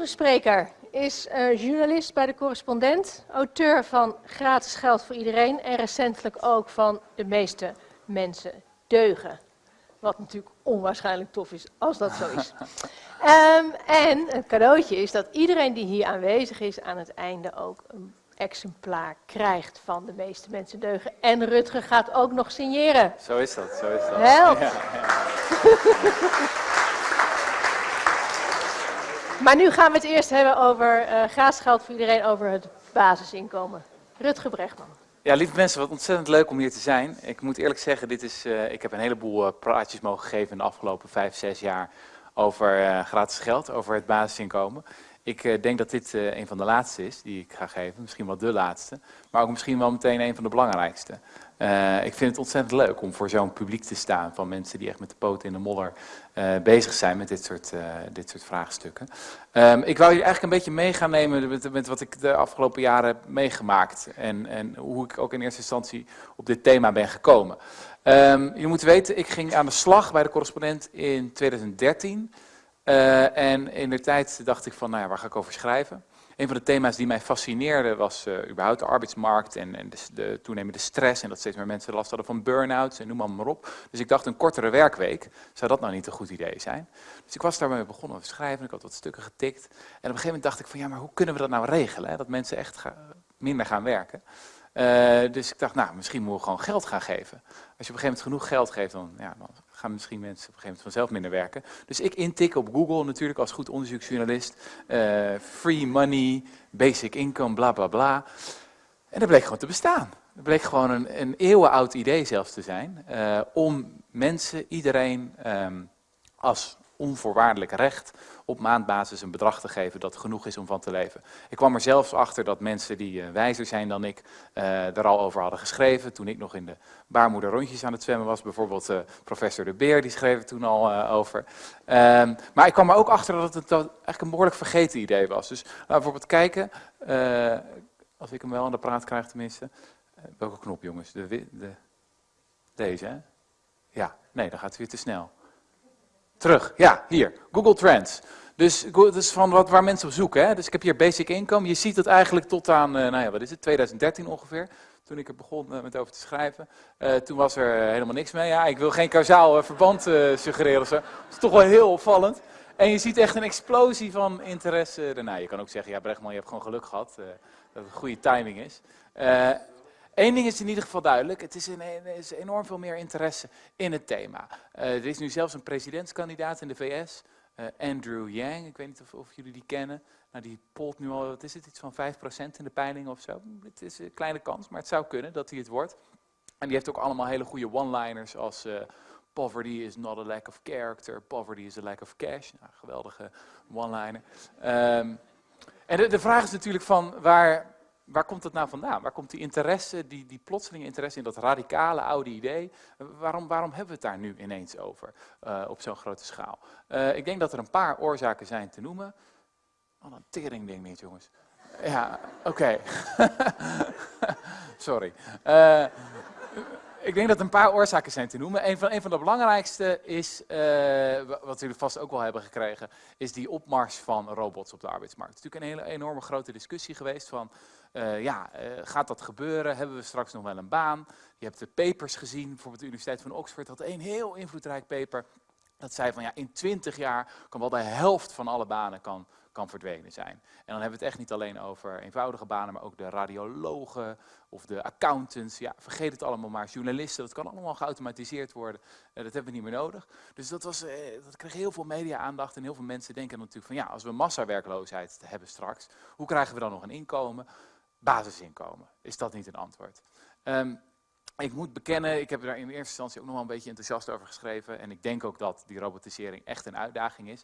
De spreker is uh, journalist bij de correspondent, auteur van Gratis Geld voor Iedereen en recentelijk ook van De meeste mensen deugen. Wat natuurlijk onwaarschijnlijk tof is als dat zo is. um, en het cadeautje is dat iedereen die hier aanwezig is aan het einde ook een exemplaar krijgt van de meeste mensen deugen. En Rutger gaat ook nog signeren. Zo is dat, zo is dat. Help! Ja, ja. maar nu gaan we het eerst hebben over uh, gratis geld voor iedereen, over het basisinkomen. Rutger Brechtman. Ja, lieve mensen, wat ontzettend leuk om hier te zijn. Ik moet eerlijk zeggen, dit is, uh, ik heb een heleboel uh, praatjes mogen geven in de afgelopen vijf, zes jaar over gratis geld, over het basisinkomen. Ik denk dat dit een van de laatste is die ik ga geven. Misschien wel de laatste. Maar ook misschien wel meteen een van de belangrijkste. Uh, ik vind het ontzettend leuk om voor zo'n publiek te staan. Van mensen die echt met de poten in de modder bezig zijn met dit soort, dit soort vraagstukken. Um, ik wou je eigenlijk een beetje mee gaan nemen met, met, wat ik de afgelopen jaren heb meegemaakt. En, en hoe ik ook in eerste instantie op dit thema ben gekomen. Um, je moet weten, ik ging aan de slag bij de correspondent in 2013. Uh, en in de tijd dacht ik van, nou ja, waar ga ik over schrijven? Een van de thema's die mij fascineerde was uh, überhaupt de arbeidsmarkt en, en de, de, toenemende stress. En dat steeds meer mensen last hadden van burn-outs en noem maar, op. Dus ik dacht, een kortere werkweek, zou dat nou niet een goed idee zijn? Dus ik was daarmee begonnen te schrijven, ik had wat stukken getikt. En op een gegeven moment dacht ik van, ja, maar hoe kunnen we dat nou regelen? Hè? Dat mensen echt minder gaan werken. Uh, dus ik dacht, nou, misschien moeten we gewoon geld gaan geven. Als je op een gegeven moment genoeg geld geeft, dan, ja, dan gaan misschien mensen op een gegeven moment vanzelf minder werken. Dus ik intik op Google natuurlijk als goed onderzoeksjournalist. Uh, free money, basic income, bla bla bla. En dat bleek gewoon te bestaan. Dat bleek gewoon een, een eeuwenoud idee zelfs te zijn. Uh, om mensen, iedereen, um, als onvoorwaardelijk recht op maandbasis een bedrag te geven dat genoeg is om van te leven. Ik kwam er zelfs achter dat mensen die uh, wijzer zijn dan ik uh, er al over hadden geschreven. Toen ik nog in de baarmoeder rondjes aan het zwemmen was. Bijvoorbeeld uh, professor De Beer, die schreef toen al over. Um, maar ik kwam er ook achter dat het dat eigenlijk een behoorlijk vergeten idee was. Dus laten we bijvoorbeeld kijken, als ik hem wel aan de praat krijg tenminste. welke knop jongens? De, de, deze hè? Ja, nee, dan gaat het weer te snel. Terug, ja, hier, Google Trends. Dus dat is van wat, waar mensen op zoeken. Hè? Dus ik heb hier basic income. Je ziet het eigenlijk tot aan, uh, nou ja, wat is het, 2013 ongeveer. Toen ik er begon uh, met over te schrijven. Uh, toen was er helemaal niks mee. Ja, ik wil geen kausaal verband suggereren. Dat is toch wel heel opvallend. En je ziet echt een explosie van interesse daarna. Je kan ook zeggen, ja Brechtman, je hebt gewoon geluk gehad. dat het goede timing is. Eén ding is in ieder geval duidelijk, het is, is enorm veel meer interesse in het thema. Uh, er is nu zelfs een presidentskandidaat in de VS, uh, Andrew Yang, ik weet niet of, of, jullie die kennen. Nou, die polt nu al, wat is het, iets van 5% in de peiling of zo. Het is een kleine kans, maar het zou kunnen dat hij het wordt. En die heeft ook allemaal hele goede one-liners als uh, poverty is not a lack of character, poverty is a lack of cash. Nou, geweldige one-liner. Um, en de, de vraag is natuurlijk van waar waar komt het nou vandaan? Waar komt die interesse, die, die plotselinge interesse in dat radicale oude idee, waarom, waarom hebben we het daar nu ineens over uh, op zo'n grote schaal? Uh, ik denk dat er een paar oorzaken zijn te noemen. Oh, een tering ding niet, jongens. Ja, oké. Sorry. Uh, ik denk dat er een paar oorzaken zijn te noemen. Een van, een van de belangrijkste is, wat jullie vast ook wel hebben gekregen, is die opmars van robots op de arbeidsmarkt. Het is natuurlijk een hele enorme grote discussie geweest van, uh, ja, uh, gaat dat gebeuren? Hebben we straks nog wel een baan? Je hebt de papers gezien, bijvoorbeeld de Universiteit van Oxford had een heel invloedrijk paper. Dat zei van ja, in 20 jaar kan wel de helft van alle banen kan, kan verdwenen zijn. En dan hebben we het echt niet alleen over eenvoudige banen, maar ook de radiologen of de accountants. Ja, vergeet het allemaal maar. Journalisten, dat kan allemaal geautomatiseerd worden. Uh, dat hebben we niet meer nodig. Dus dat, was, dat kreeg heel veel media-aandacht en heel veel mensen denken natuurlijk van ja, als we massawerkloosheid hebben straks, hoe krijgen we dan nog een inkomen? Basisinkomen. Is dat niet een antwoord? Um, ik moet bekennen, ik heb er in eerste instantie ook nog wel een beetje enthousiast over geschreven. En ik denk ook dat die robotisering echt een uitdaging is.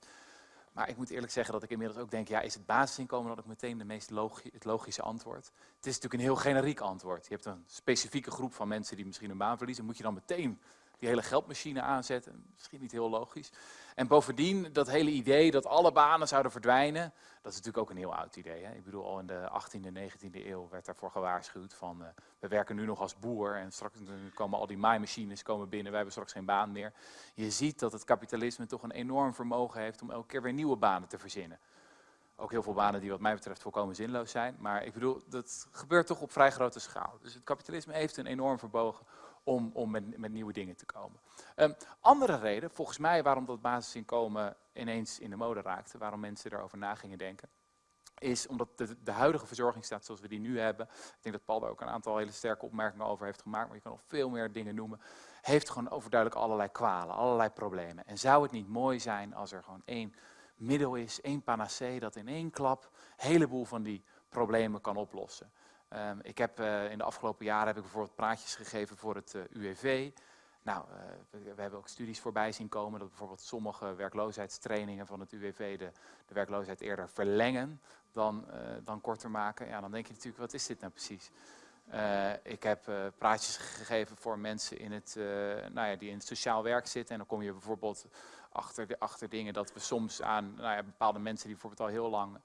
Maar ik moet eerlijk zeggen dat ik inmiddels ook denk, ja, is het basisinkomen dan ook meteen de meest het logische antwoord? Het is natuurlijk een heel generiek antwoord. Je hebt een specifieke groep van mensen die misschien een baan verliezen. Moet je dan meteen die hele geldmachine aanzetten? Misschien niet heel logisch. En bovendien, dat hele idee dat alle banen zouden verdwijnen, dat is natuurlijk ook een heel oud idee. Hè? Ik bedoel, al in de 18e, 19e eeuw werd daarvoor gewaarschuwd van, uh, we werken nu nog als boer en straks komen al die maaimachines komen binnen, wij hebben straks geen baan meer. Je ziet dat het kapitalisme toch een enorm vermogen heeft om elke keer weer nieuwe banen te verzinnen. ook heel veel banen die wat mij betreft volkomen zinloos zijn. Maar ik bedoel, dat gebeurt toch op vrij grote schaal. Dus het kapitalisme heeft een enorm verbogen om, om met, met nieuwe dingen te komen. Um, andere reden, volgens mij, waarom dat basisinkomen ineens in de mode raakte, waarom mensen erover na gingen denken, is omdat de, de, huidige verzorgingsstaat zoals we die nu hebben, ik denk dat Paul daar ook een aantal hele sterke opmerkingen over heeft gemaakt, maar je kan nog veel meer dingen noemen, heeft gewoon overduidelijk allerlei kwalen, allerlei problemen. En zou het niet mooi zijn als er gewoon één middel is, één panacee, dat in één klap een heleboel van die problemen kan oplossen. Um, ik heb uh, in de afgelopen jaren heb ik bijvoorbeeld praatjes gegeven voor het uh, eh, UWV. Nou, uh, we, hebben ook studies voorbij zien komen dat bijvoorbeeld sommige werkloosheidstrainingen van het UWV de, de werkloosheid eerder verlengen dan, dan korter maken. Ja, dan denk je natuurlijk, wat is dit nou precies? Ik heb praatjes gegeven voor mensen in het, nou ja, die in het sociaal werk zitten. En dan kom je bijvoorbeeld achter, de, achter dingen dat we soms aan nou ja, bepaalde mensen die bijvoorbeeld al heel lang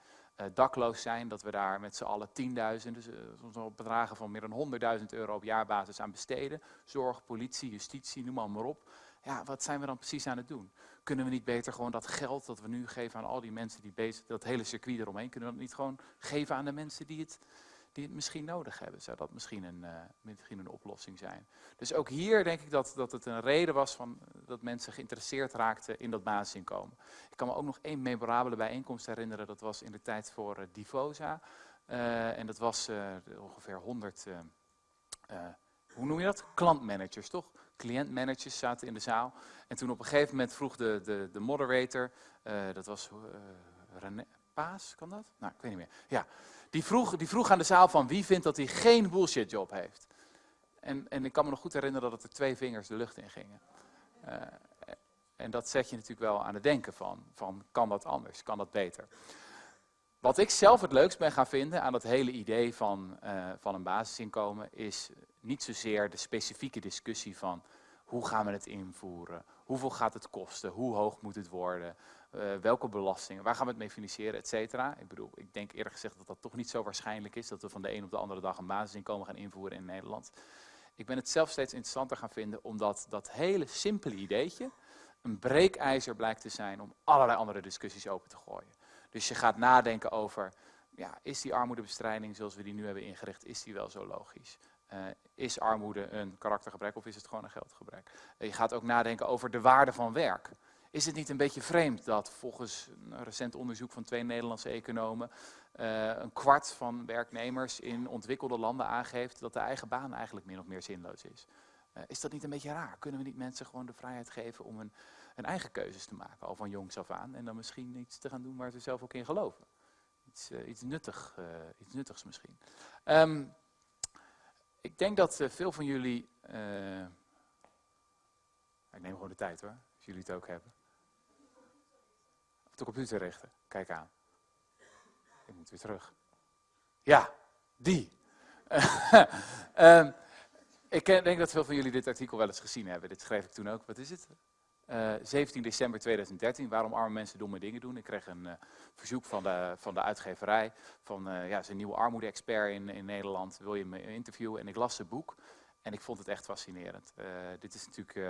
dakloos zijn, dat we daar met z'n allen 10.000, dus soms al bedragen van meer dan 100.000 euro op jaarbasis aan besteden. Zorg, politie, justitie, noem maar op. Ja, wat zijn we dan precies aan het doen? Kunnen we niet beter gewoon dat geld dat we nu geven aan al die mensen die bezig, dat hele circuit eromheen, kunnen we dat niet gewoon geven aan de mensen die het die het misschien nodig hebben. Zou dat misschien een, uh, misschien een oplossing zijn. Dus ook hier denk ik dat, dat het een reden was van, dat mensen geïnteresseerd raakten in dat basisinkomen. Ik kan me ook nog één memorabele bijeenkomst herinneren, dat was in de tijd voor uh, Divosa. Uh, en dat was ongeveer 100, hoe noem je dat? Klantmanagers, toch? Cliëntmanagers zaten in de zaal. En toen op een gegeven moment vroeg de, de, de moderator, dat was René Paas, kan dat? Nou, ik weet niet meer. Ja, die vroeg, die vroeg aan de zaal van wie vindt dat hij geen bullshit job heeft. En, en ik kan me nog goed herinneren dat er twee vingers de lucht in gingen. Uh, en dat zet je natuurlijk wel aan het denken van, van kan dat anders, kan dat beter. Wat ik zelf het leukst ben gaan vinden aan dat hele idee van, uh, van een basisinkomen is niet zozeer de specifieke discussie van hoe gaan we het invoeren, hoeveel gaat het kosten, hoe hoog moet het worden, uh, welke belastingen, waar gaan we het mee financieren, et cetera. Ik bedoel, ik denk eerlijk gezegd dat dat toch niet zo waarschijnlijk is, dat we van de een op de andere dag een basisinkomen gaan invoeren in Nederland. Ik ben het zelf steeds interessanter gaan vinden, omdat dat hele simpele ideetje een breekijzer blijkt te zijn om allerlei andere discussies open te gooien. Dus je gaat nadenken over, ja, is die armoedebestrijding zoals we die nu hebben ingericht, is die wel zo logisch? Uh, is armoede een karaktergebrek of is het gewoon een geldgebrek? Uh, je gaat ook nadenken over de waarde van werk. Is het niet een beetje vreemd dat volgens een recent onderzoek van twee Nederlandse economen uh, een kwart van werknemers in ontwikkelde landen aangeeft dat de eigen baan eigenlijk min of meer zinloos is? Uh, is dat niet een beetje raar? Kunnen we niet mensen gewoon de vrijheid geven om een eigen keuzes te maken, al van jongs af aan, en dan misschien iets te gaan doen waar ze zelf ook in geloven? Iets, uh, iets, iets nuttigs misschien. Um, ik denk dat veel van jullie, ik neem gewoon de tijd hoor, als jullie het ook hebben de computer richten. Kijk aan. Ik moet weer terug. Ja, die. um, ik denk dat veel van jullie dit artikel wel eens gezien hebben. Dit schreef ik toen ook. Wat is het? Uh, eh, 17 december 2013, waarom arme mensen domme dingen doen. Ik kreeg een uh, verzoek van de, van de uitgeverij, van uh, ja, zijn nieuwe armoede-expert in, in Nederland, wil je me interviewen? En ik las zijn boek en ik vond het echt fascinerend. dit is natuurlijk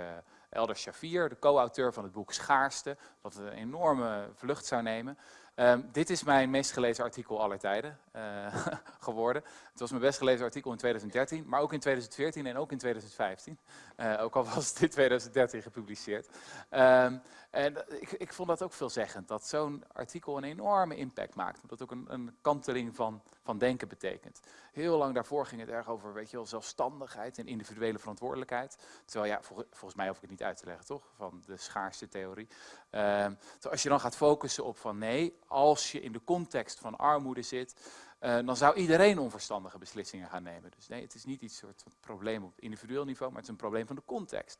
Elder Shafir, de co-auteur van het boek Schaarste, wat een enorme vlucht zou nemen. Um, dit is mijn meest gelezen artikel aller tijden uh, geworden. Het was mijn best gelezen artikel in 2013, maar ook in 2014 en ook in 2015. Uh, eh, ook al was in 2013 gepubliceerd. Um, en ik, ik, vond dat ook veelzeggend, dat zo'n artikel een enorme impact maakt. Omdat het ook een, een kanteling van, van denken betekent. Heel lang daarvoor ging het erg over weet je wel, zelfstandigheid en individuele verantwoordelijkheid. Terwijl ja, volgens mij hoef ik het niet uit te leggen, toch? Van de schaarste theorie. Um, als je dan gaat focussen op van nee, als je in de context van armoede zit, uh, dan zou iedereen onverstandige beslissingen gaan nemen. Dus nee, het is niet iets soort probleem op individueel niveau, maar het is een probleem van de context.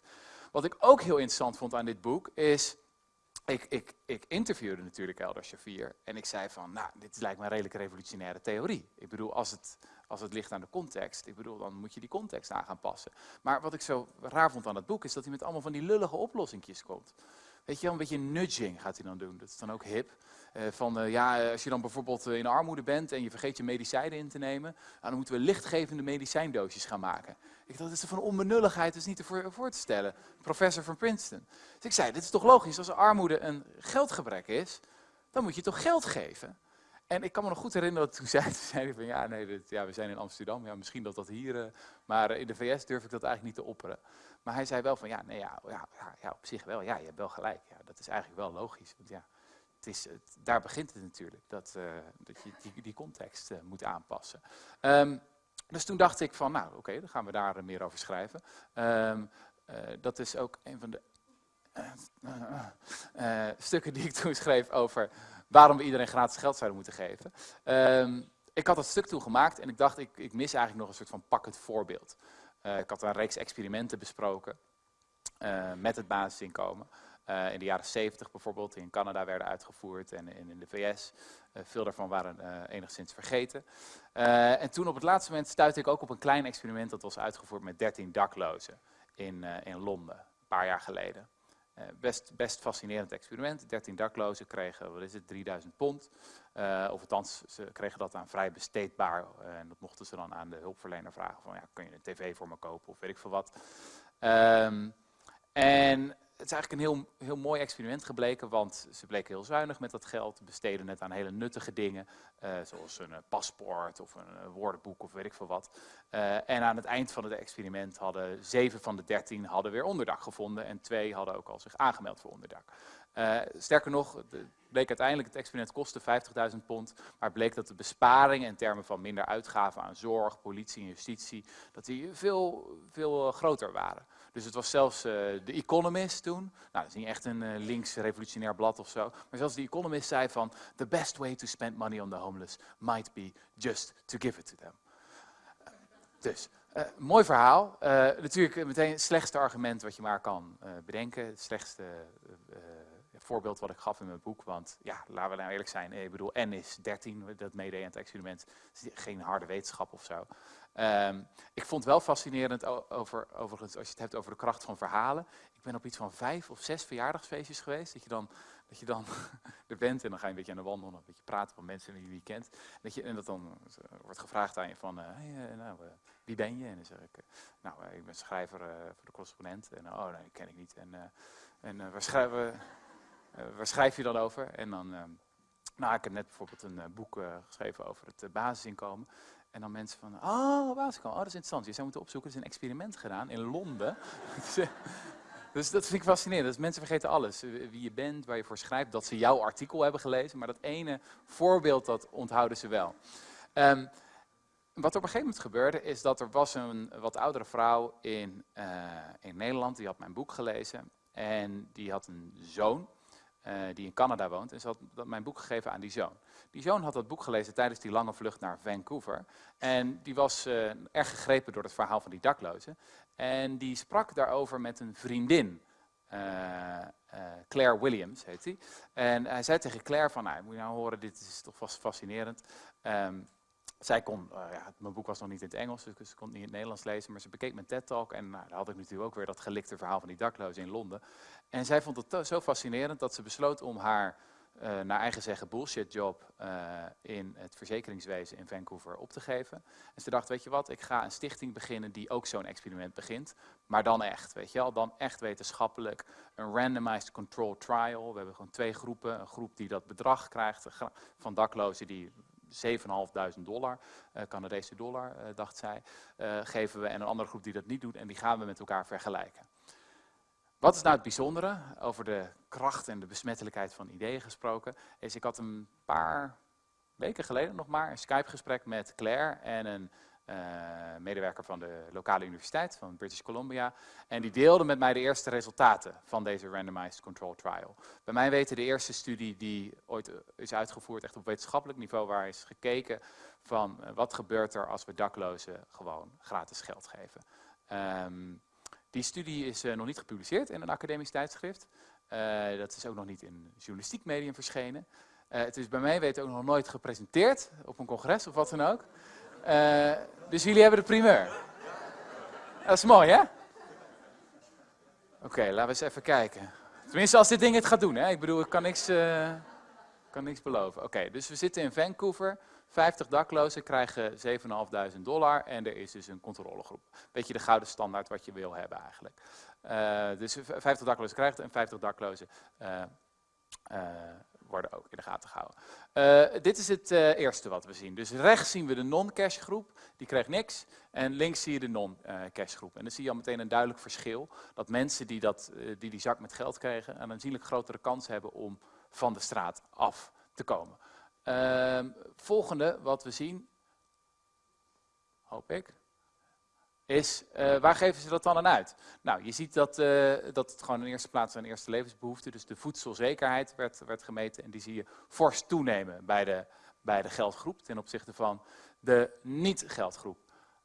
Wat ik ook heel interessant vond aan dit boek is, ik, ik, ik interviewde natuurlijk Elder Shafir en ik zei van, nou, dit lijkt me een redelijk revolutionaire theorie. Ik bedoel, als het, als het ligt aan de context, ik bedoel, dan moet je die context aan gaan passen. Maar wat ik zo raar vond aan het boek is dat hij met allemaal van die lullige oplossingjes komt. Weet je wel, een beetje nudging gaat hij dan doen. Dat is dan ook hip. Uh, van uh, ja, als je dan bijvoorbeeld in armoede bent en je vergeet je medicijnen in te nemen, dan moeten we lichtgevende medicijndoosjes gaan maken. Ik dacht, dat is van onbenulligheid, is niet te voor, te stellen. Professor van Princeton. Dus ik zei, dit is toch logisch, als armoede een geldgebrek is, dan moet je toch geld geven. en ik kan me nog goed herinneren dat toen zei, toen zei van ja, nee, ja, we zijn in Amsterdam, ja, misschien dat dat hier, maar in de VS durf ik dat eigenlijk niet te opperen. Maar hij zei wel van ja, nee, ja, ja, ja, op zich wel, ja, je hebt wel gelijk. Ja, dat is eigenlijk wel logisch. Want ja, daar begint het natuurlijk, dat, uh, dat je die, die context uh, moet aanpassen. Um, dus toen dacht ik van, nou oké, dan gaan we daar meer over schrijven. Um, dat is ook een van de stukken die ik toen schreef over waarom we iedereen gratis geld zouden moeten geven. Um, ik had dat stuk toen gemaakt en ik dacht, ik, ik mis eigenlijk nog een soort van pakkend voorbeeld. Ik had een reeks experimenten besproken met het basisinkomen. Uh, in de jaren 70 bijvoorbeeld, in Canada werden uitgevoerd en, en in de VS. veel daarvan waren enigszins vergeten. en toen op het laatste moment stuitte ik ook op een klein experiment dat was uitgevoerd met 13 daklozen in, in Londen, een paar jaar geleden. Best, best fascinerend experiment. 13 daklozen kregen, wat is het, 3000 pond. Uh, of althans, ze kregen dat aan vrij besteedbaar. En dat mochten ze dan aan de hulpverlener vragen van, ja, kun je een tv voor me kopen of weet ik veel wat. Um, en het is eigenlijk een heel, heel mooi experiment gebleken, want ze bleken heel zuinig met dat geld, besteden het aan hele nuttige dingen, uh, zoals een uh, paspoort of een uh, woordenboek of weet ik veel wat. en aan het eind van het experiment hadden zeven van de dertien hadden weer onderdak gevonden en twee hadden ook al zich aangemeld voor onderdak. sterker nog, bleek uiteindelijk, het experiment kostte 50.000 pond, maar bleek dat de besparingen in termen van minder uitgaven aan zorg, politie en justitie, dat die veel, veel groter waren. Dus het was zelfs uh, de Economist toen. Nou, dat is niet echt een uh, links revolutionair blad of zo. Maar zelfs de Economist zei van... The best way to spend money on the homeless might be just to give it to them. dus, uh, mooi verhaal. natuurlijk meteen het slechtste argument wat je maar kan bedenken. Het slechtste voorbeeld wat ik gaf in mijn boek. Want ja, laten we nou eerlijk zijn. Ik bedoel, N is 13, dat meedeed aan het experiment. Is geen harde wetenschap of zo. Um, ik vond wel fascinerend over, overigens, als je het hebt over de kracht van verhalen. Ik ben op iets van vijf of zes verjaardagsfeestjes geweest. Dat je dan, dat je dan er bent en dan ga je een beetje aan de wandel, een beetje praten van mensen die je kent. Dat je, en dat dan wordt gevraagd aan je van, hey, uh, nou, wie ben je? En dan zeg ik, nou, ik ben schrijver voor de correspondent. En oh, nee, ken ik niet. En, en waar, schrijf, waar schrijf je dan over? En dan, ehm, nou, ik heb net bijvoorbeeld een boek geschreven over het basisinkomen. En dan mensen van, oh, basisinkomen, oh, dat is interessant. Je zou moeten opzoeken, er is een experiment gedaan in Londen. dus dat vind ik fascinerend. Dus mensen vergeten alles. Wie je bent, waar je voor schrijft, dat ze jouw artikel hebben gelezen. Maar dat ene voorbeeld, dat onthouden ze wel. Um, wat op een gegeven moment gebeurde, is dat er was een wat oudere vrouw in, uh, in Nederland. Die had mijn boek gelezen. En die had een zoon. Uh, die in Canada woont. En ze had mijn boek gegeven aan die zoon. Die zoon had dat boek gelezen tijdens die lange vlucht naar Vancouver. En die was uh, erg gegrepen door het verhaal van die daklozen. En die sprak daarover met een vriendin. Uh, Claire Williams heet hij. En hij zei tegen Claire van, nou, moet je nou horen, dit is toch vast fascinerend. Um, zij kon, ja, mijn boek was nog niet in het Engels, dus ze kon het niet in het Nederlands lezen, maar ze bekeek mijn TED-talk en nou, daar had ik natuurlijk ook weer dat gelikte verhaal van die daklozen in Londen. En zij vond het zo fascinerend dat ze besloot om haar, uh, naar eigen zeggen, bullshit job uh, in het verzekeringswezen in Vancouver op te geven. En ze dacht, weet je wat, ik ga een stichting beginnen die ook zo'n experiment begint, maar dan echt, weet je wel, dan echt wetenschappelijk, een randomized control trial. We hebben gewoon twee groepen, een groep die dat bedrag krijgt van daklozen die 7.500 dollar, uh, Canadese dollar, dacht zij, geven we. En een andere groep die dat niet doet en die gaan we met elkaar vergelijken. Wat is nou het bijzondere, over de kracht en de besmettelijkheid van ideeën gesproken, is ik had een paar weken geleden nog maar een Skype-gesprek met Claire en een uh, medewerker van de lokale universiteit van British Columbia. En die deelde met mij de eerste resultaten van deze randomized control trial. Bij mij weten de eerste studie die ooit eh, is uitgevoerd, echt op wetenschappelijk niveau, waar is gekeken van uh, wat gebeurt er als we daklozen gewoon gratis geld geven. Um, die studie is uh, nog niet gepubliceerd in een academisch tijdschrift. dat is ook nog niet in journalistiek medium verschenen. het is bij mij weten ook nog nooit gepresenteerd op een congres of wat dan ook. Dus jullie hebben de primeur. Dat is mooi, hè? Oké, laten we eens even kijken. Tenminste, als dit ding het gaat doen, hè? Ik bedoel, ik kan niks, kan niks beloven. Oké, dus we zitten in Vancouver. 50 daklozen krijgen 7.500 dollar en er is dus een controlegroep. Beetje de gouden standaard wat je wil hebben eigenlijk. Uh, dus 50 daklozen krijgt en 50 daklozen worden ook in de gaten gehouden. Dit is het eerste wat we zien. Dus rechts zien we de non-cash groep, die kreeg niks. En links zie je de non-cash groep. En dan zie je al meteen een duidelijk verschil. Dat mensen die, dat, die die zak met geld kregen, een aanzienlijk grotere kans hebben om van de straat af te komen. Ehm, volgende wat we zien, hoop ik, is uh, waar geven ze dat dan aan uit? Nou, je ziet dat, uh, dat het gewoon in eerste plaats een eerste levensbehoefte, dus de voedselzekerheid werd, werd gemeten en die zie je fors toenemen bij de, bij de geldgroep ten opzichte van de niet-geldgroep.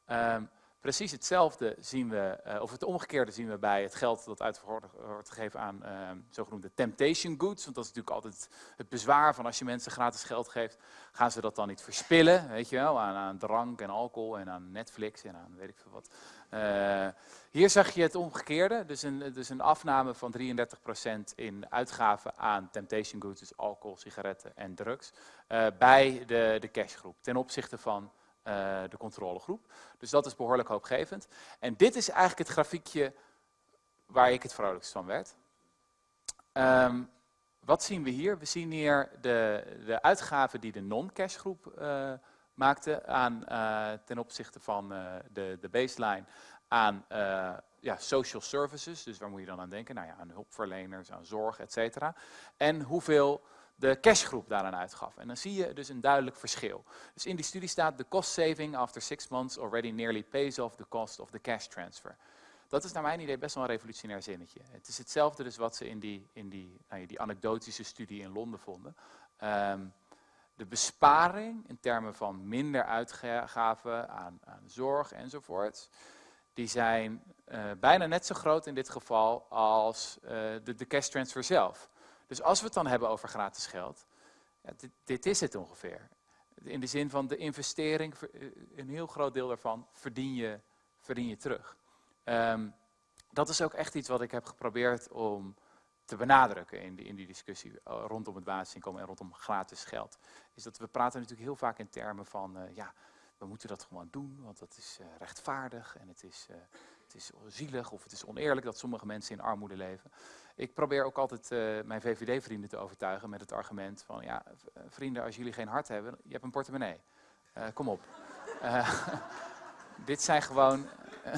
Um, Precies hetzelfde zien we, uh, of het omgekeerde zien we bij het geld dat uit wordt gegeven aan uh, zogenoemde temptation goods. Want dat is natuurlijk altijd het bezwaar van als je mensen gratis geld geeft, gaan ze dat dan niet verspillen, weet je wel, aan, aan drank en alcohol en aan Netflix en aan weet ik veel wat. Uh, hier zag je het omgekeerde, dus een, dus een afname van 33% in uitgaven aan temptation goods, dus alcohol, sigaretten en drugs, bij de, de cashgroep ten opzichte van uh, de controlegroep. Dus dat is behoorlijk hoopgevend. En dit is eigenlijk het grafiekje waar ik het vrolijkst van werd. Um, wat zien we hier? We zien hier de, de uitgaven die de non-cash groep uh, maakte aan, uh, ten opzichte van de, de baseline aan ja, social services. Dus waar moet je dan aan denken? Nou ja, aan hulpverleners, aan zorg, et. En hoeveel de cashgroep daaraan uitgaf. En dan zie je dus een duidelijk verschil. Dus in die studie staat, the cost saving after six months already nearly pays off the cost of the cash transfer. Dat is naar mijn idee best wel een revolutionair zinnetje. Het is hetzelfde dus wat ze in die, in die, nou ja, die anekdotische studie in Londen vonden. Um, de besparing in termen van minder uitgaven aan, aan zorg enzovoort, die zijn uh, bijna net zo groot in dit geval als uh, de, de cash transfer zelf. Dus als we het dan hebben over gratis geld, ja, dit, dit, is het ongeveer. In de zin van de investering, eh, een heel groot deel daarvan verdien je, verdien je terug. Um, dat is ook echt iets wat ik heb geprobeerd om te benadrukken in die, in die discussie eh, rondom het basisinkomen en rondom gratis geld. Is dat we praten natuurlijk heel vaak in termen van, uh, ja, we moeten dat gewoon doen, want dat is rechtvaardig en het is, het is zielig of het is oneerlijk dat sommige mensen in armoede leven. Ik probeer ook altijd uh, mijn VVD-vrienden te overtuigen met het argument van, ja, vrienden, als jullie geen hart hebben, je hebt een portemonnee. kom op. dit zijn gewoon,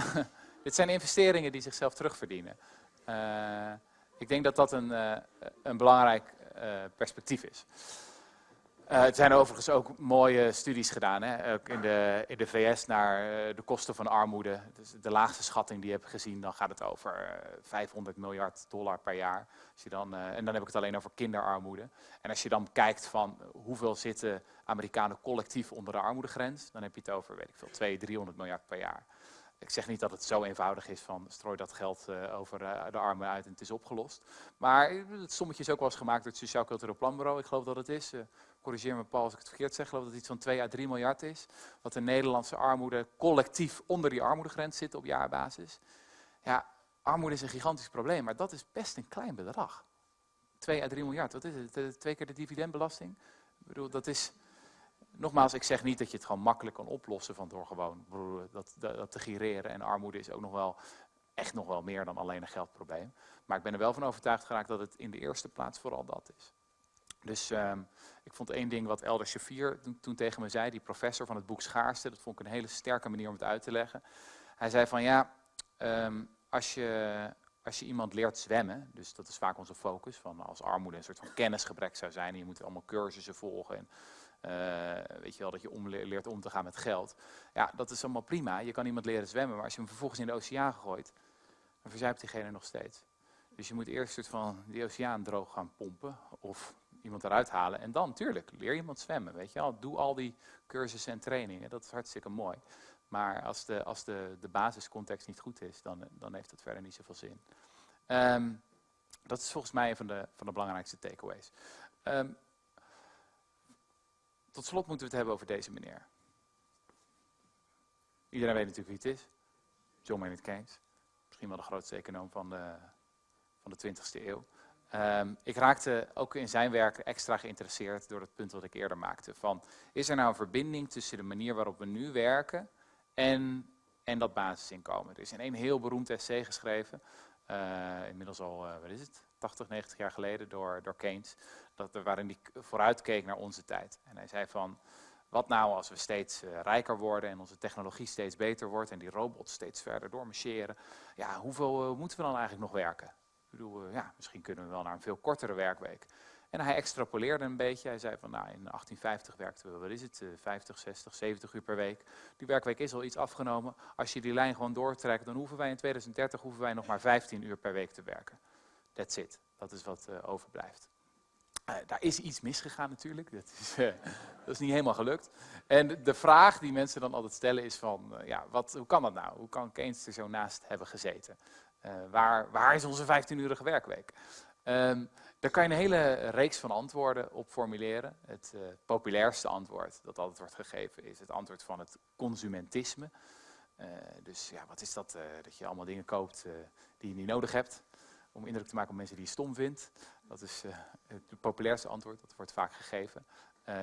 dit zijn investeringen die zichzelf terugverdienen. ik denk dat dat een, een belangrijk perspectief is. Uh, er zijn overigens ook mooie studies gedaan, hè? ook in de, in de VS naar uh, de kosten van armoede. Dus de laagste schatting die je hebt gezien, dan gaat het over uh, 500 miljard dollar per jaar. Als je dan, eh, en dan heb ik het alleen over kinderarmoede. En als je dan kijkt van hoeveel zitten Amerikanen collectief onder de armoedegrens, dan heb je het over, weet ik veel, 200, 300 miljard per jaar. Ik zeg niet dat het zo eenvoudig is van strooi dat geld uh, over uh, de armen uit en het is opgelost. Maar het sommetje is ook wel eens gemaakt door het Sociaal Cultureel Planbureau. Ik geloof dat het is. Uh, corrigeer me Paul als ik het verkeerd zeg. Ik geloof dat het iets van 2 à 3 miljard is. Wat de Nederlandse armoede collectief onder die armoedegrens zit op jaarbasis. Ja, armoede is een gigantisch probleem, maar dat is best een klein bedrag. 2 à 3 miljard, wat is het? Twee keer de dividendbelasting? Ik bedoel, dat is nogmaals, ik zeg niet dat je het gewoon makkelijk kan oplossen van door gewoon dat, dat, dat te gireren. En armoede is ook nog wel echt nog wel meer dan alleen een geldprobleem. Maar ik ben er wel van overtuigd geraakt dat het in de eerste plaats vooral dat is. Dus um, ik vond één ding wat Elder Shafir toen, tegen me zei, die professor van het boek Schaarste, dat vond ik een hele sterke manier om het uit te leggen. Hij zei van ja, um, als, je, als je iemand leert zwemmen, dus dat is vaak onze focus, van als armoede een soort van kennisgebrek zou zijn, en je moet allemaal cursussen volgen en weet je wel, dat je om, leert om te gaan met geld. Ja, dat is allemaal prima. Je kan iemand leren zwemmen, maar als je hem vervolgens in de oceaan gooit, dan verzuipt diegene nog steeds. Dus je moet eerst soort van die oceaan droog gaan pompen of iemand eruit halen. En dan, tuurlijk, leer iemand zwemmen, weet je wel. Doe al die cursussen en trainingen, dat is hartstikke mooi. Maar als de, als de, de basiscontext niet goed is, dan, dan heeft dat verder niet zoveel zin. Um, dat is volgens mij een van de, van de belangrijkste takeaways. Um, tot slot moeten we het hebben over deze meneer. Iedereen weet natuurlijk wie het is. John Maynard Keynes. Misschien wel de grootste econoom van de, van de 20e eeuw. Um, ik raakte ook in zijn werk extra geïnteresseerd door het punt wat ik eerder maakte. Van, is er nou een verbinding tussen de manier waarop we nu werken en, en dat basisinkomen? Er is in een heel beroemd essay geschreven, uh, inmiddels al, uh, wat is het, 80, 90 jaar geleden door, door Keynes, dat, waarin hij vooruitkeek naar onze tijd. En hij zei van, wat nou als we steeds uh, rijker worden en onze technologie steeds beter wordt en die robots steeds verder doormarcheren, ja, hoeveel uh, moeten we dan eigenlijk nog werken? Ik bedoel, uh, ja, misschien kunnen we wel naar een veel kortere werkweek. En hij extrapoleerde een beetje. Hij zei van, nou, in 1850 werkten we, wat is het, 50, 60, 70 uur per week. Die werkweek is al iets afgenomen. Als je die lijn gewoon doortrekt, dan hoeven wij in 2030 hoeven wij nog maar 15 uur per week te werken. That's it. Dat is wat uh, overblijft. Uh, daar is iets misgegaan natuurlijk. Dat is, uh, dat is, niet helemaal gelukt. En de vraag die mensen dan altijd stellen is van, ja, wat, hoe kan dat nou? Hoe kan Keynes er zo naast hebben gezeten? waar, waar is onze 15-urige werkweek? Um, daar kan je een hele reeks van antwoorden op formuleren. Het populairste antwoord dat altijd wordt gegeven is het antwoord van het consumentisme. Dus ja, wat is dat? Dat je allemaal dingen koopt die je niet nodig hebt. Om indruk te maken op mensen die je stom vindt. Dat is het populairste antwoord, dat wordt vaak gegeven.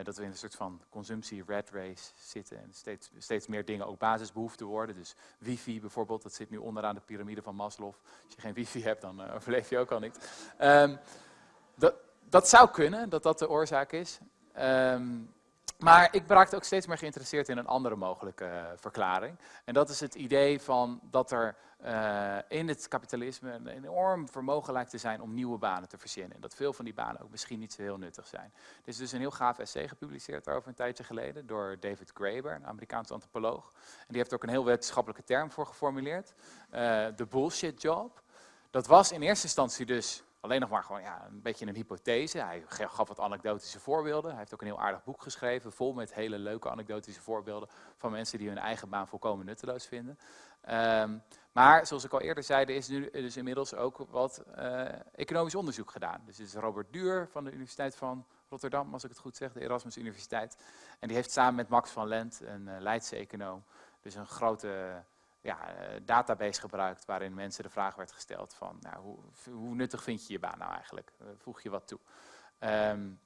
dat we in een soort van consumptie red race zitten en steeds, steeds meer dingen ook basisbehoeften worden. Dus wifi bijvoorbeeld, dat zit nu onderaan de piramide van Maslow. Als je geen wifi hebt, dan overleef je ook al niet. Um, dat, dat zou kunnen, dat dat de oorzaak is. Um, maar ik raakte ook steeds meer geïnteresseerd in een andere mogelijke uh, verklaring. En dat is het idee van dat er uh, in het kapitalisme een enorm vermogen lijkt te zijn om nieuwe banen te verzinnen. En dat veel van die banen ook misschien niet zo heel nuttig zijn. Er is dus een heel gaaf essay gepubliceerd daarover een tijdje geleden door David Graeber, een Amerikaanse antropoloog. En die heeft ook een heel wetenschappelijke term voor geformuleerd. Uh, de bullshit job. Dat was in eerste instantie dus alleen nog maar gewoon ja, een beetje een hypothese. Hij gaf wat anekdotische voorbeelden. Hij heeft ook een heel aardig boek geschreven, vol met hele leuke anekdotische voorbeelden van mensen die hun eigen baan volkomen nutteloos vinden. Um, maar zoals ik al eerder zei, er is nu dus inmiddels ook wat uh, economisch onderzoek gedaan. Dus is Robert Duur van de Universiteit van Rotterdam, als ik het goed zeg, de Erasmus Universiteit. En die heeft samen met Max van Lent, een uh, Leidse econoom, dus een grote ja, eh, database gebruikt waarin mensen de vraag werd gesteld van nou, hoe, hoe, nuttig vind je je baan nou eigenlijk? Uh, voeg je wat toe? Um,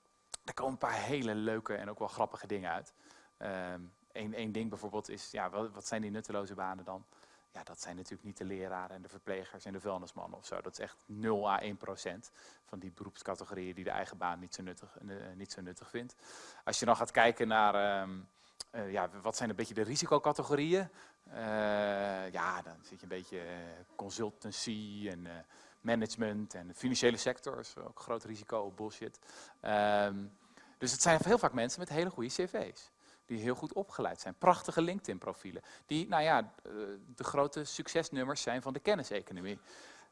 er komen een paar hele leuke en ook wel grappige dingen uit. Um, Eén ding bijvoorbeeld is, ja, wat, wat, zijn die nutteloze banen dan? Ja, dat zijn natuurlijk niet de leraren en de verplegers en de vuilnismannen of zo. Dat is echt 0 à 1 procent van die beroepscategorieën die de eigen baan niet zo nuttig, uh, niet zo nuttig vindt. Als je dan gaat kijken naar... Um, uh, ja, wat zijn een beetje de risicocategorieën? Uh, ja, dan zit je een beetje uh, consultancy en management en de financiële sector is ook groot risico bullshit. Um, dus het zijn heel vaak mensen met hele goede cv's. Die heel goed opgeleid zijn. Prachtige LinkedIn profielen. Die, nou ja, de grote succesnummers zijn van de kenniseconomie.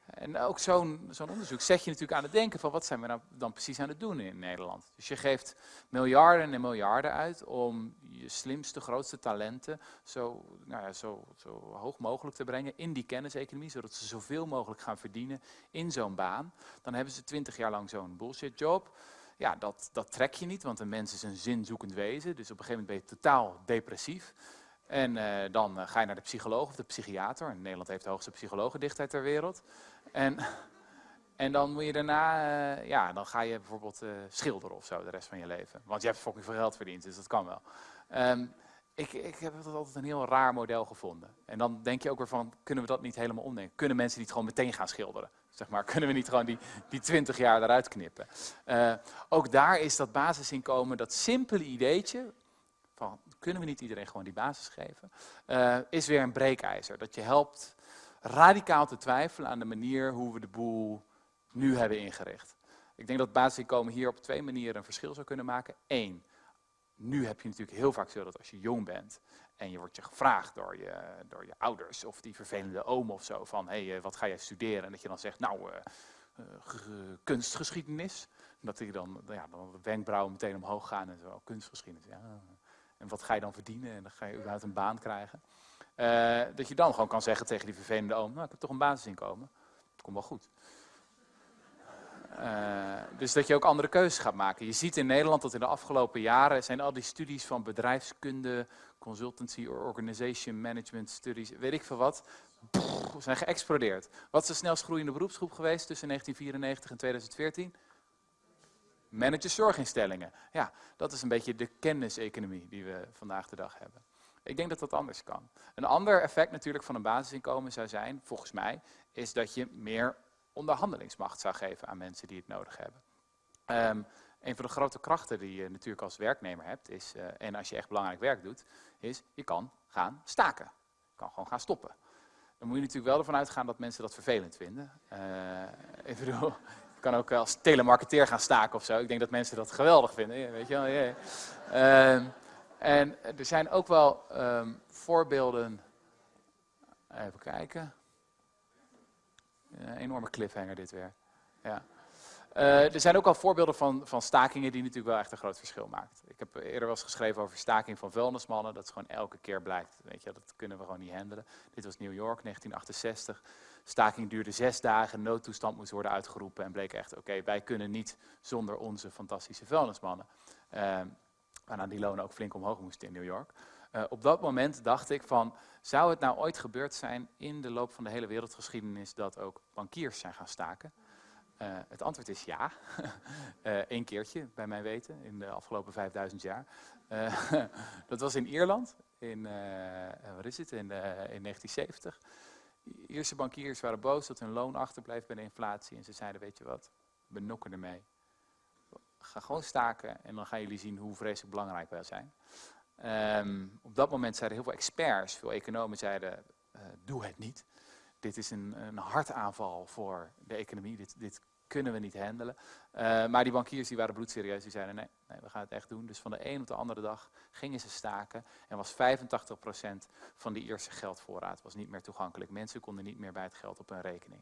En ook zo'n onderzoek zet je natuurlijk aan het denken van wat zijn we nou dan precies aan het doen in Nederland. Dus je geeft miljarden en miljarden uit om je slimste, grootste talenten zo, nou ja, zo, zo hoog mogelijk te brengen in die kenniseconomie, zodat ze zoveel mogelijk gaan verdienen in zo'n baan. Dan hebben ze twintig jaar lang zo'n bullshit job. Ja, dat, dat trek je niet, want een mens is een zinzoekend wezen, dus op een gegeven moment ben je totaal depressief. En uh, dan uh, ga je naar de psycholoog of de psychiater. Nederland heeft de hoogste psychologendichtheid ter wereld. En, en dan moet je daarna, uh, ja, dan ga je bijvoorbeeld schilderen of zo de rest van je leven. Want je hebt fucking veel geld verdiend, dus dat kan wel. Um, ik, ik heb dat altijd een heel raar model gevonden. En dan denk je ook weer van, kunnen we dat niet helemaal omdenken? Kunnen mensen niet gewoon meteen gaan schilderen? Zeg maar, kunnen we niet gewoon die, die 20 jaar eruit knippen? ook daar is dat basisinkomen, dat simpele ideetje, van kunnen we niet iedereen gewoon die basis geven, uh, is weer een breekijzer. Dat je helpt radicaal te twijfelen aan de manier hoe we de boel nu hebben ingericht. Ik denk dat basisinkomen hier op twee manieren een verschil zou kunnen maken. Eén, nu heb je natuurlijk heel vaak zo dat als je jong bent en je wordt je gevraagd door je, door je ouders of die vervelende oom of zo van hé, hey, eh, wat ga jij studeren? En dat je dan zegt, nou, uh, uh, kunstgeschiedenis. Dat die dan, ja, dan de wenkbrauwen meteen omhoog gaan en zo, kunstgeschiedenis. Ja, en wat ga je dan verdienen? En dan ga je überhaupt een baan krijgen. Uh, dat je dan gewoon kan zeggen tegen die vervelende oom, nou ik heb toch een basisinkomen. Het komt wel goed. Uh, dus dat je ook andere keuzes gaat maken. Je ziet in Nederland dat in de afgelopen jaren zijn al die studies van bedrijfskunde, consultancy, organization management studies, weet ik veel wat, zijn geëxplodeerd. Wat is de snelst groeiende beroepsgroep geweest tussen 1994 en 2014? Managerszorginstellingen. Ja, dat is een beetje de kenniseconomie die we vandaag de dag hebben. Ik denk dat dat anders kan. Een ander effect natuurlijk van een basisinkomen zou zijn, volgens mij, is dat je meer onderhandelingsmacht zou geven aan mensen die het nodig hebben. Um, een van de grote krachten die je natuurlijk als werknemer hebt, is, uh, en als je echt belangrijk werk doet, is je kan gaan staken. Je kan gewoon gaan stoppen. Dan moet je natuurlijk wel ervan uitgaan dat mensen dat vervelend vinden. Uh, ik bedoel, je kan ook als telemarketeer gaan staken of zo. Ik denk dat mensen dat geweldig vinden, weet je wel. Yeah. Uh, en er zijn ook wel um, voorbeelden. Even kijken. Een enorme cliffhanger dit weer. Ja. Uh, er zijn ook al voorbeelden van, van stakingen die natuurlijk wel echt een groot verschil maakt. Ik heb eerder wel eens geschreven over staking van vuilnismannen. Dat is gewoon elke keer blijkt. Weet je, dat kunnen we gewoon niet handelen. Dit was New York, 1968. Staking duurde zes dagen, noodtoestand moest worden uitgeroepen. En bleek echt, oké, wij kunnen niet zonder onze fantastische vuilnismannen. Uh, waarna die lonen ook flink omhoog moesten in New York. Uh, op dat moment dacht ik van, zou het nou ooit gebeurd zijn in de loop van de hele wereldgeschiedenis dat ook bankiers zijn gaan staken? Uh, het antwoord is ja. Eén uh, keertje, bij mijn weten, in de afgelopen 5000 jaar. Dat was in Ierland, in, wat is het, in, in 1970. Ierse bankiers waren boos dat hun loon achterbleef bij de inflatie. En ze zeiden, weet je wat, we nokken ermee. Ga gewoon staken en dan gaan jullie zien hoe vreselijk belangrijk wij zijn. Um, op dat moment zeiden heel veel experts, veel economen zeiden, doe het niet dit is een, een hartaanval voor de economie, dit, dit kunnen we niet handelen. Uh, maar die bankiers die waren bloedserieus, die zeiden nee, nee, we gaan het echt doen. Dus van de een op de andere dag gingen ze staken en was 85% van die eerste geldvoorraad was niet meer toegankelijk. Mensen konden niet meer bij het geld op hun rekening.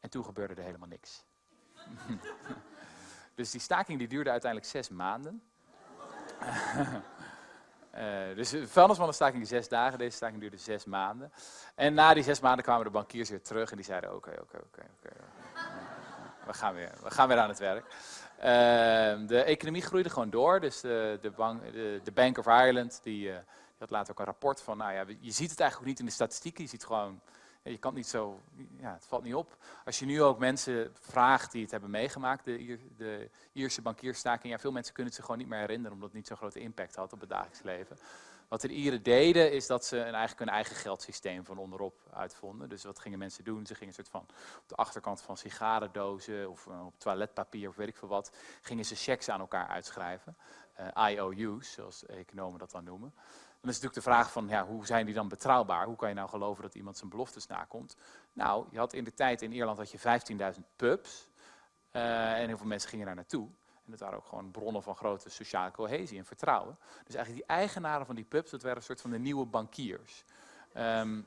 En toen gebeurde er helemaal niks. dus die staking die duurde uiteindelijk zes maanden. Uh, dus de vuilnismannenstaking zes dagen, deze staking duurde zes maanden. En na die zes maanden kwamen de bankiers weer terug en die zeiden oké, oké, oké, oké. We gaan weer, we gaan weer aan het werk. Uh, de economie groeide gewoon door, dus de, de, bank, de, Bank of Ireland, die, uh, die, had later ook een rapport van, nou ja, je ziet het eigenlijk niet in de statistieken, je ziet gewoon je kan niet zo, ja, het valt niet op. Als je nu ook mensen vraagt die het hebben meegemaakt, de, de Ierse bankierstaking, ja, veel mensen kunnen het zich gewoon niet meer herinneren, omdat het niet zo'n grote impact had op het dagelijks leven. Wat de Ieren deden, is dat ze een, eigenlijk hun eigen geldsysteem van onderop uitvonden. Dus wat gingen mensen doen? Ze gingen een soort van op de achterkant van sigarendozen of uh, op toiletpapier of weet ik veel wat, gingen ze checks aan elkaar uitschrijven. Uh, IOU's, zoals economen dat dan noemen. Dan is natuurlijk de vraag van, ja, hoe zijn die dan betrouwbaar? Hoe kan je nou geloven dat iemand zijn beloftes nakomt? Nou, je had in de tijd in Ierland had je 15.000 pubs. Uh, en heel veel mensen gingen daar naartoe. En dat waren ook gewoon bronnen van grote sociale cohesie en vertrouwen. Dus eigenlijk die eigenaren van die pubs, dat waren een soort van de nieuwe bankiers. Um,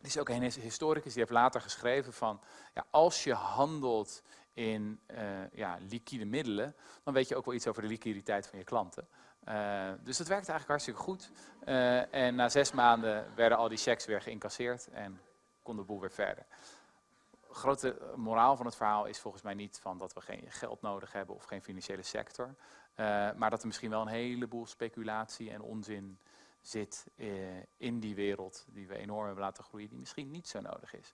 er is ook een historicus die heeft later geschreven van, ja, als je handelt in uh, ja, liquide middelen, dan weet je ook wel iets over de liquiditeit van je klanten. Uh, dus dat werkte eigenlijk hartstikke goed. Uh, en na zes maanden werden al die checks weer geïncasseerd en kon de boel weer verder. Grote moraal van het verhaal is volgens mij niet van dat we geen geld nodig hebben of geen financiële sector. Uh, maar dat er misschien wel een heleboel speculatie en onzin zit in die wereld die we enorm hebben laten groeien, die misschien niet zo nodig is.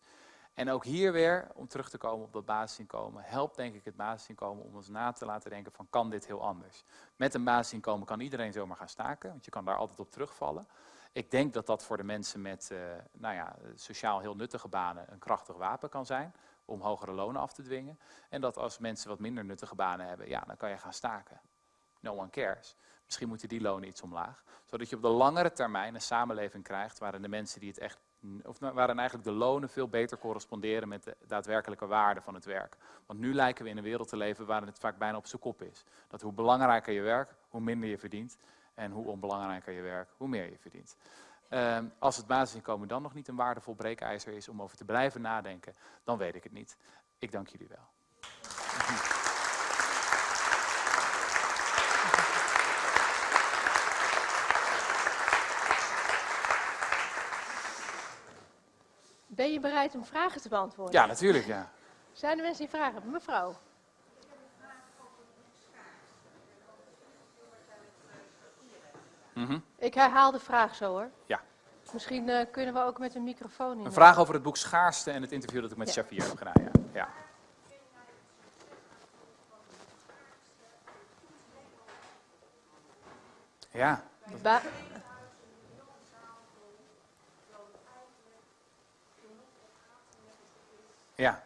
En ook hier weer, om terug te komen op dat basisinkomen, helpt denk ik het basisinkomen om ons na te laten denken van kan dit heel anders. Met een basisinkomen kan iedereen zomaar gaan staken, want je kan daar altijd op terugvallen. Ik denk dat dat voor de mensen met uh, nou ja, sociaal heel nuttige banen een krachtig wapen kan zijn om hogere lonen af te dwingen. En dat als mensen wat minder nuttige banen hebben, ja, dan kan je gaan staken. No one cares. Misschien moeten die lonen iets omlaag. Zodat je op de langere termijn een samenleving krijgt waarin de mensen die het echt of waarin eigenlijk de lonen veel beter corresponderen met de daadwerkelijke waarde van het werk. Want nu lijken we in een wereld te leven waarin het vaak bijna op zijn kop is. Dat hoe belangrijker je werk, hoe minder je verdient. En hoe onbelangrijker je werk, hoe meer je verdient. Uh, als het basisinkomen dan nog niet een waardevol breekijzer is om over te blijven nadenken, dan weet ik het niet. Ik dank jullie wel. Ben je bereid om vragen te beantwoorden? Ja, natuurlijk, ja. Zijn er mensen die vragen hebben? Mevrouw. Mm -hmm. Ik herhaal de vraag zo hoor. Ja. Misschien uh, kunnen we ook met een microfoon in. Een vraag over het boek Schaarste en het interview dat ik met ja. Shafir heb gedaan. Ja. ja. Ja. Ba Ja.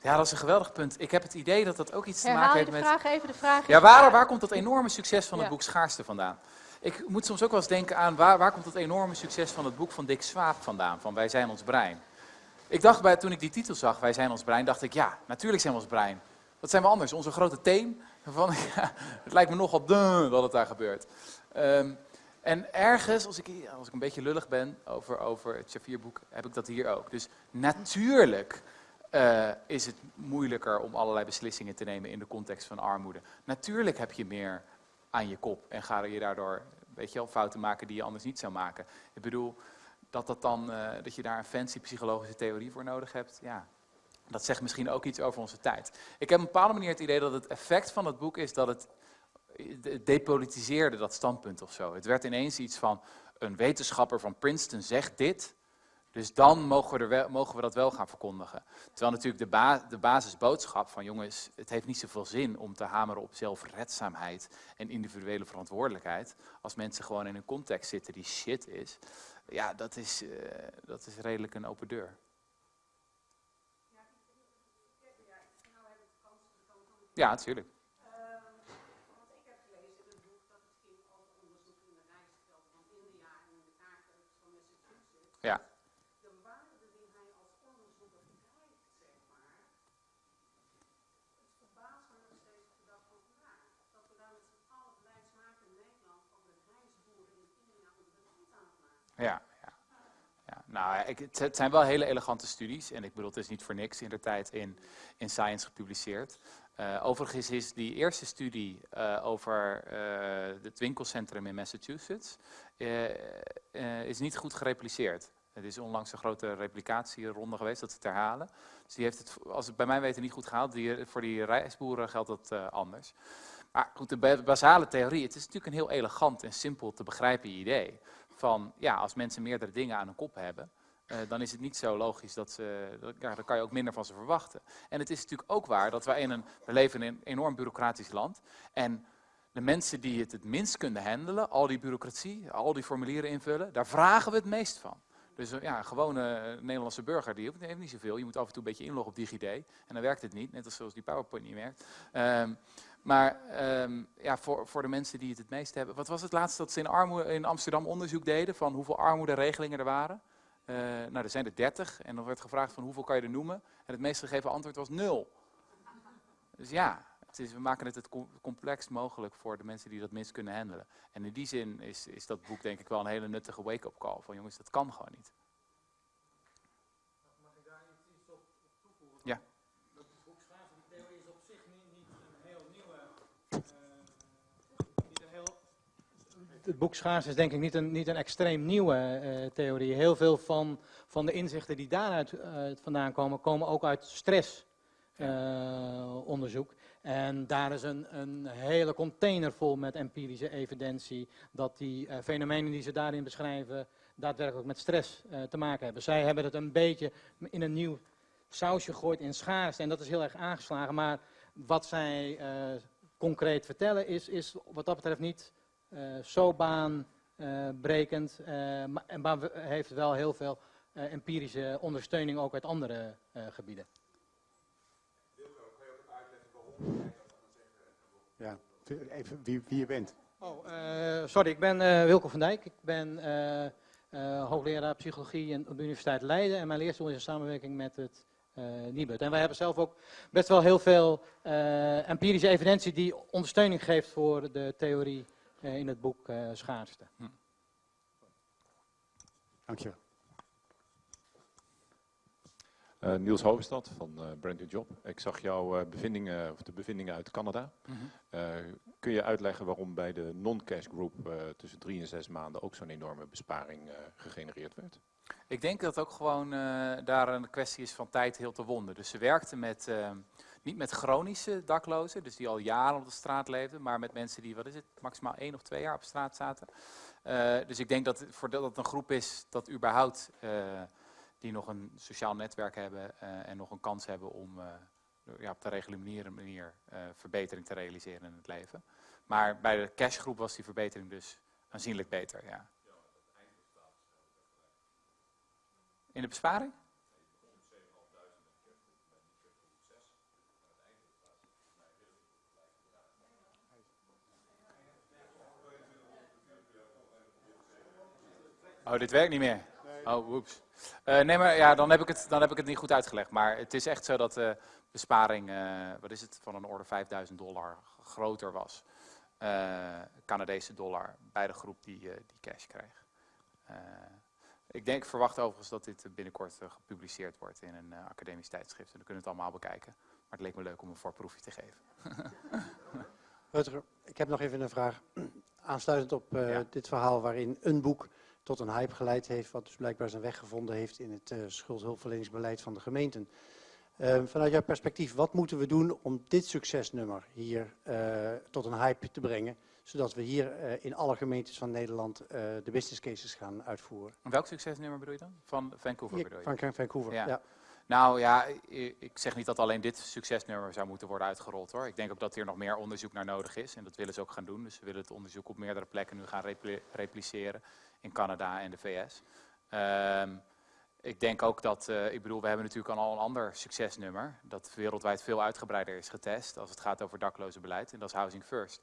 Ja, dat is een geweldig punt. Ik heb het idee dat dat ook iets te maken heeft de met... vraag even, de vraag Ja, waar, waar komt dat enorme succes van het Ja. boek Schaarste vandaan? Ik moet soms ook wel eens denken aan waar, waar komt dat enorme succes van het boek van Dick Swaap vandaan, van Wij zijn ons brein. Ik dacht bij, toen ik die titel zag, Wij zijn ons brein, dacht ik, ja, natuurlijk zijn we ons brein. Wat zijn we anders? Onze grote teen? Van, ja, het lijkt me nogal duh dat het daar gebeurt. Ehm, en ergens, als ik, als ik een beetje lullig ben over, over het Shafir-boek, heb ik dat hier ook. Dus natuurlijk eh, is het moeilijker om allerlei beslissingen te nemen in de context van armoede. Natuurlijk heb je meer aan je kop en ga je daardoor weet je fouten maken die je anders niet zou maken. Ik bedoel, dat, dat, dan, eh, dat je daar een fancy psychologische theorie voor nodig hebt, ja, dat zegt misschien ook iets over onze tijd. Ik heb op een bepaalde manier het idee dat het effect van het boek is dat het depolitiseerde dat standpunt of zo. Het werd ineens iets van een wetenschapper van Princeton zegt dit, dus dan mogen we, mogen we dat wel gaan verkondigen. Terwijl natuurlijk de, de basisboodschap van jongens, het heeft niet zoveel zin om te hameren op zelfredzaamheid en individuele verantwoordelijkheid. Als mensen gewoon in een context zitten die shit is, ja, dat is, uh, dat is redelijk een open deur. Ja, natuurlijk. Ja. De waarde die hij als onderzoeker krijgt, zeg maar. Het verbaast me nog steeds op de. Dat we daar met z'n allen beleidsmakers in Nederland over de rijstboeren in India de voet aan het maken. Ja, ja. ja nou, ik, het, het zijn wel hele elegante studies. En ik bedoel, het is niet voor niks in de tijd in, in Science gepubliceerd. Uh, overigens is die eerste studie uh, over uh, het winkelcentrum in Massachusetts is niet goed gerepliceerd. Het is onlangs een grote replicatieronde geweest, dat ze het herhalen. Dus die heeft het, als het bij mij weten, niet goed gehaald. Die, voor die reisboeren geldt dat anders. Maar goed, de basale theorie, het is natuurlijk een heel elegant en simpel te begrijpen idee. Van, ja, als mensen meerdere dingen aan hun kop hebben, uh, dan is het niet zo logisch dat ze, ja, dan kan je ook minder van ze verwachten. En het is natuurlijk ook waar dat wij in een, we leven in een enorm bureaucratisch land. En de mensen die het het minst kunnen handelen, al die bureaucratie, al die formulieren invullen, daar vragen we het meest van. Dus ja, een gewone Nederlandse burger, die heeft niet zoveel. Je moet af en toe een beetje inloggen op DigiD. En dan werkt het niet, net als zoals die PowerPoint niet werkt. Um, maar um, ja, voor, voor de mensen die het het meest hebben. Wat was het laatste dat ze in, armoede, in Amsterdam onderzoek deden van hoeveel armoederegelingen er waren? Uh, nou, er zijn er 30 en dan werd gevraagd van hoeveel kan je er noemen? En het meest gegeven antwoord was nul. Dus ja, het is, we maken het het complex mogelijk voor de mensen die dat minst kunnen handelen. En in die zin is, is dat boek denk ik wel een hele nuttige wake-up call. Van jongens, dat kan gewoon niet. Mag ik daar iets op, op toevoegen? Ja. Dat boek theorie is op zich niet, niet een heel nieuwe... Uh, niet een heel, het boek Schaars is denk ik niet een, niet een extreem nieuwe uh, theorie. Heel veel van, van de inzichten die daaruit uh, vandaan komen, komen ook uit stressonderzoek. En daar is een, een, hele container vol met empirische evidentie dat die uh, fenomenen die ze daarin beschrijven daadwerkelijk met stress uh, te maken hebben. Zij hebben het een beetje in een nieuw sausje gegooid in schaarste en dat is heel erg aangeslagen. Maar wat zij uh, concreet vertellen is, is wat dat betreft niet zo baanbrekend, maar, maar heeft wel heel veel empirische ondersteuning ook uit andere gebieden. Ja, even wie, wie je bent. Oh, uh, sorry, ik ben uh, Wilco van Dijk. Ik ben uh, hoogleraar psychologie in, op de Universiteit Leiden. En mijn leerstoel is in samenwerking met het NIBUD. En wij hebben zelf ook best wel heel veel empirische evidentie die ondersteuning geeft voor de theorie in het boek Schaarste. Hm. Dank je. Uh, Niels Hoogstad van uh, Brand New Job. Ik zag jouw uh, bevindingen, of de bevindingen uit Canada. Mm -hmm. kun je uitleggen waarom bij de non-cash group tussen drie en zes maanden ook zo'n enorme besparing gegenereerd werd? Ik denk dat ook gewoon daar een kwestie is van tijd heel te wonden. Dus ze werkten met, niet met chronische daklozen, dus die al jaren op de straat leefden, maar met mensen die, wat is het, maximaal één of twee jaar op straat zaten. dus ik denk dat voor dat het een groep is dat überhaupt die nog een sociaal netwerk hebben eh, en nog een kans hebben om eh, ja, op de reguliere manier eh, verbetering te realiseren in het leven. Maar bij de cashgroep was die verbetering dus aanzienlijk beter. Ja. In de besparing? Oh, dit werkt niet meer. Oh, woeps. Eh, nee, maar ja, dan heb, ik het, dan heb ik het niet goed uitgelegd. Maar het is echt zo dat de besparing, eh, wat is het, van een orde 5000 dollar groter was. eh, Canadese dollar bij de groep die, eh, die cash kreeg. Eh, ik denk, ik verwacht overigens dat dit binnenkort eh, gepubliceerd wordt in een eh, academisch tijdschrift. En dan kunnen we het allemaal bekijken. Maar het leek me leuk om een voorproefje te geven. Rutger, ik heb nog even een vraag. Aansluitend op eh, Ja. dit verhaal waarin een boek tot een hype geleid heeft, wat dus blijkbaar zijn weg gevonden heeft in het eh schuldhulpverleningsbeleid van de gemeenten. Eh, vanuit jouw perspectief, wat moeten we doen om dit succesnummer hier eh, tot een hype te brengen, zodat we hier eh, in alle gemeentes van Nederland de business cases gaan uitvoeren? Welk succesnummer bedoel je dan? Van Vancouver bedoel je? van Vancouver, Ja. ja. Nou ja, ik zeg niet dat alleen dit succesnummer zou moeten worden uitgerold hoor. Ik denk ook dat hier nog meer onderzoek naar nodig is en dat willen ze ook gaan doen. Dus we willen het onderzoek op meerdere plekken nu gaan repli- repliceren in Canada en de VS. Ehm, ik denk ook dat, eh, ik bedoel, we hebben natuurlijk al een ander succesnummer dat wereldwijd veel uitgebreider is getest als het gaat over daklozenbeleid en dat is Housing First.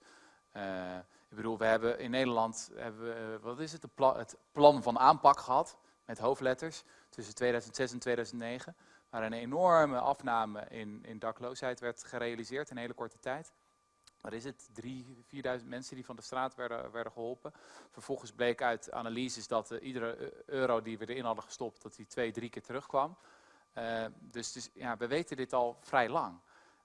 Eh, ik bedoel, we hebben in Nederland, hebben we, eh, wat is het, het plan van aanpak gehad met hoofdletters tussen 2006 en 2009 waar een enorme afname in, in dakloosheid werd gerealiseerd in een hele korte tijd. Wat is het? 3.000, 4.000 mensen die van de straat werden, werden geholpen. Vervolgens bleek uit analyses dat eh, iedere eh, euro die we erin hadden gestopt, dat die twee, drie keer terugkwam. Eh, dus, dus ja, we weten dit al vrij lang.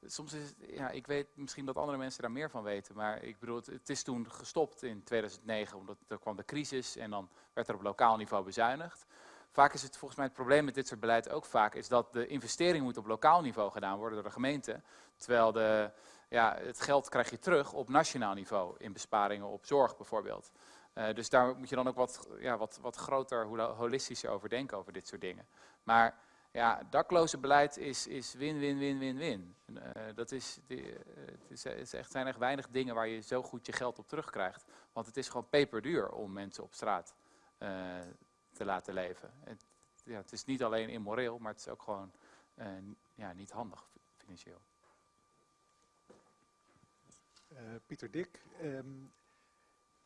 Soms is ja, ik weet misschien dat andere mensen daar meer van weten, maar ik bedoel, het is toen gestopt in 2009, omdat er kwam de crisis en dan werd er op lokaal niveau bezuinigd. Vaak is het volgens mij het probleem met dit soort beleid ook vaak, is dat de investering moet op lokaal niveau gedaan worden door de gemeente. Terwijl de, ja, het geld krijg je terug op nationaal niveau in besparingen op zorg bijvoorbeeld. Eh, dus daar moet je dan ook wat, ja, wat, wat groter, holistischer over denken over dit soort dingen. Maar ja, daklozenbeleid is is win, win, win, win, win. Eh, dat eh, is, het is echt, zijn echt weinig dingen waar je zo goed je geld op terugkrijgt. Want het is gewoon peperduur om mensen op straat te laten leven. Het, ja, het is niet alleen immoreel, maar het is ook gewoon eh, ja, niet handig financieel. Eh, Pieter Dik. ehm,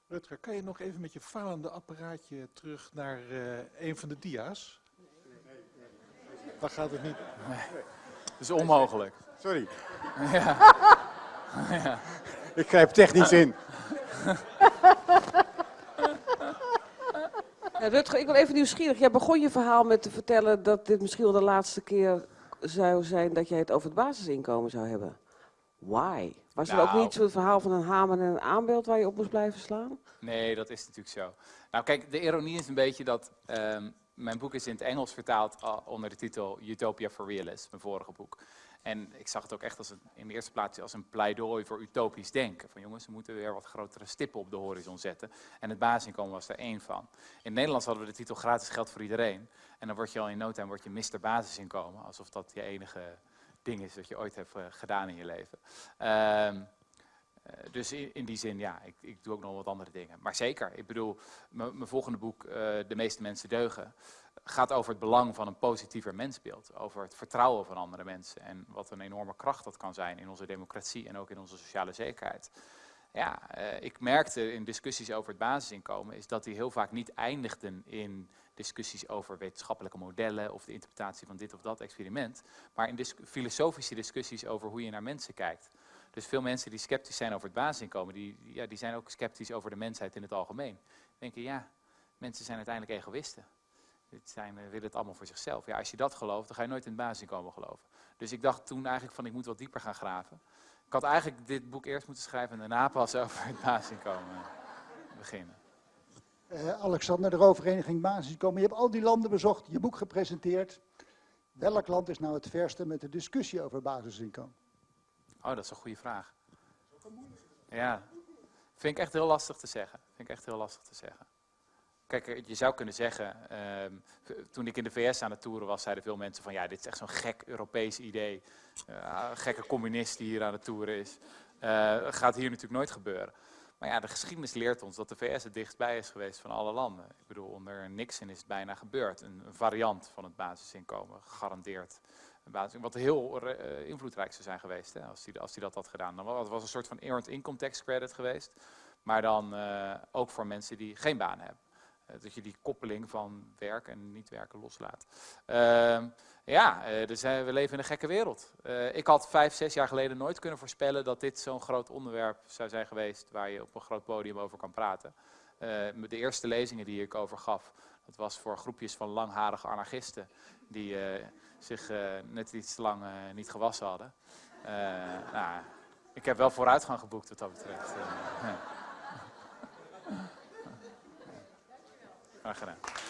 Rutger, kan je nog even met je falende apparaatje terug naar eh, een van de dia's? Dan gaat het niet. Het is onmogelijk. Sorry, ja. ja. ik grijp technisch in. Ja, Rutger, ik ben even nieuwsgierig. Jij begon je verhaal met te vertellen dat dit misschien wel de laatste keer zou zijn dat jij het over het basisinkomen zou hebben. Why? Was er ook Nou. niet zo'n verhaal van een hamer en een aanbeeld waar je op moest blijven slaan? Nee, dat is natuurlijk zo. Nou kijk, de ironie is een beetje dat ehm, mijn boek is in het Engels vertaald uh, onder de titel Utopia for Realists, mijn vorige boek. En ik zag het ook echt als een, in de eerste plaats als een pleidooi voor utopisch denken. Van jongens, we moeten weer wat grotere stippen op de horizon zetten. En het basisinkomen was er één van. In het Nederlands hadden we de titel gratis geld voor iedereen. En dan word je al in no time word je Mr. Basisinkomen. Alsof dat je enige ding is dat je ooit hebt eh, gedaan in je leven. Ehm, eh, dus in, die zin, ja, ik, ik doe ook nog wat andere dingen. Maar zeker, ik bedoel, mijn volgende boek, eh, De meeste mensen deugen, gaat over het belang van een positiever mensbeeld. Over het vertrouwen van andere mensen. En wat een enorme kracht dat kan zijn in onze democratie en ook in onze sociale zekerheid. Ja, eh, ik merkte in discussies over het basisinkomen, is dat die heel vaak niet eindigden in discussies over wetenschappelijke modellen of de interpretatie van dit of dat experiment. Maar in filosofische discussies over hoe je naar mensen kijkt. Dus veel mensen die sceptisch zijn over het basisinkomen, die, ja, die zijn ook sceptisch over de mensheid in het algemeen. Denken, ja, mensen zijn uiteindelijk egoïsten. Dit zijn, eh, willen het allemaal voor zichzelf. Ja, als je dat gelooft, dan ga je nooit in het basisinkomen geloven. Dus ik dacht toen eigenlijk van, ik moet wat dieper gaan graven. Ik had eigenlijk dit boek eerst moeten schrijven en daarna pas over het basisinkomen beginnen. Eh, Alexander, de Rouwvereniging Basisinkomen. Je hebt al die landen bezocht, je boek gepresenteerd. Welk land is nou het verste met de discussie over basisinkomen? Oh, dat is een goede vraag. Ja, vind ik echt heel lastig te zeggen. Vind ik echt heel lastig te zeggen. Kijk, eh, je zou kunnen zeggen, ehm, toen ik in de VS aan het toeren was, zeiden veel mensen van ja, dit is echt zo'n gek Europees idee. Gekke communist die hier aan het toeren is. Eh, gaat hier natuurlijk nooit gebeuren. Maar ja, de geschiedenis leert ons dat de VS het dichtstbij is geweest van alle landen. Ik bedoel, onder Nixon is het bijna gebeurd. Een, variant van het basisinkomen, gegarandeerd. Wat heel eh, invloedrijk zou zijn geweest hè, als hij als dat had gedaan. Dan was het was een soort van earned income tax credit geweest. Maar dan ook voor mensen die geen baan hebben. Dat je die koppeling van werk en niet werken loslaat. Ehm, ja, eh, dus, eh, we leven in een gekke wereld. Eh, ik had vijf, zes jaar geleden nooit kunnen voorspellen dat dit zo'n groot onderwerp zou zijn geweest waar je op een groot podium over kan praten. Eh, de eerste lezingen die ik over gaf, dat was voor groepjes van langharige anarchisten die eh, zich eh, net iets te lang eh, niet gewassen hadden. Eh, nou, ik heb wel vooruitgang geboekt wat dat betreft. Eh, ja. Graag gedaan.